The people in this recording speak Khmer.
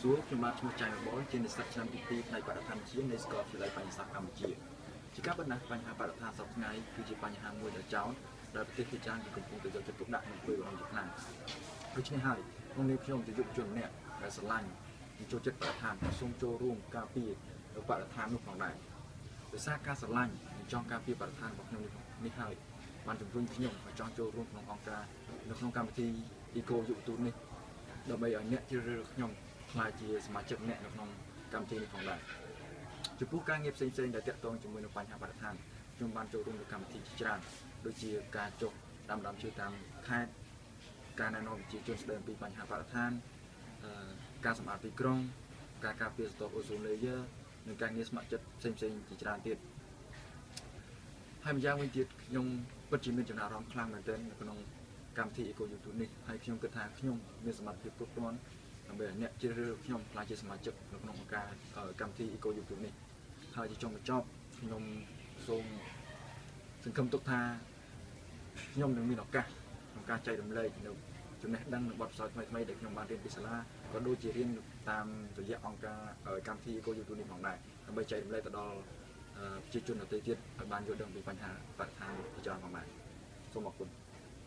សួរខ្ញុំបាទឈ្មោះចៃបបលជានិស្សិតឆ្នាំទី2ផ្នែកបរិស្ថានជានៃសាកលវិទ្យាល័យបញ្ញសាស្ត្រកម្ពុជាជាការបណ្ណាបញ្ហាបរិស្ថានសពថ្ងៃគឺជាបញ្ហាមួយដែលចោទដែលប្រទេសជាច្រើនកំពុងតែយកចិត្តទុកដាក់និងធ្វើរំលឹកខ្លាំងដូច្នេះហើយក្នុងនាមខ្ញុំជាយុវជនម្នាក់ដែលស្រឡាញ់និងចូលចិត្តបរិស្ថានសូមចូលរួមការពារបរិស្ថាននោះផងដែរដោយសារការស្រឡាញ់និងចង់ការពារបរិស្ថានរបស់ខ្ញុំនេះហើយបានជំរុញខ្ញុំឲ្យចង់ចូលរួមក្នុងអង្គការនៅក្នុងកម្មវិធី Eco យុវទូតនេះដើម្បីឲ្យអ្នកជ្រើសរើសខ្ញុំ ក្លាយជាសមាជិកម្នាក់នៅក្នុងកម្មវិធីនេះផងដែរចំពោះការងារផ្សេងៗដែលទាក់ទងជាមួយនឹងបញ្ហាបរិស្ថានខ្ញុំបានចូលរួមក្នុងកម្មវិធីជាច្រើនដូចជាការចុះដាំដើមឈើតាមខេត្តការណែនាំប្រជាជនស្ដីអំពីបញ្ហាបរិស្ថានអឺការសម្អាតទីក្រុង ការការពារស្ទប់អូសូន layer និងការងារស្ម័គ្រចិត្តផ្សេងៗជាច្រើនទៀតហើយម្យ៉ាងវិញទៀតខ្ញុំពិតជាមានចំណារអារម្មណ៍ខ្លាំងមែនទែននៅក្នុងកម្មវិធី Eco YouTube នេះហើយខ្ញុំគិតថាខ្ញុំមានសមត្ថភាពគ្រប់គ្រាន់ ដើម្បីឲ្យអ្នកជ្រើសរើសខ្ញុំក្លាយជាសមាជិកនៅក្នុងអង្គការកម្មវិធី Eco YouTube នេះហើយជាចុងបញ្ចប់ខ្ញុំសូមសង្ឃឹមទុកថាខ្ញុំនឹងមានឱកាសក្នុងការចែករំលែកនៅចំណេះដឹងនិងបទពិសោធន៍ថ្មីៗដែលខ្ញុំបានរៀនពីសាលាក៏ដូចជារៀនតាមរយៈអង្គការកម្មវិធី Eco YouTube នេះផងដែរដើម្បីចែករំលែកទៅដល់ប្រជាជនដទៃទៀតឲ្យបានយល់ដឹងពីបញ្ហាបរិស្ថានជាច្រើនផងដែរសូមអរគុណ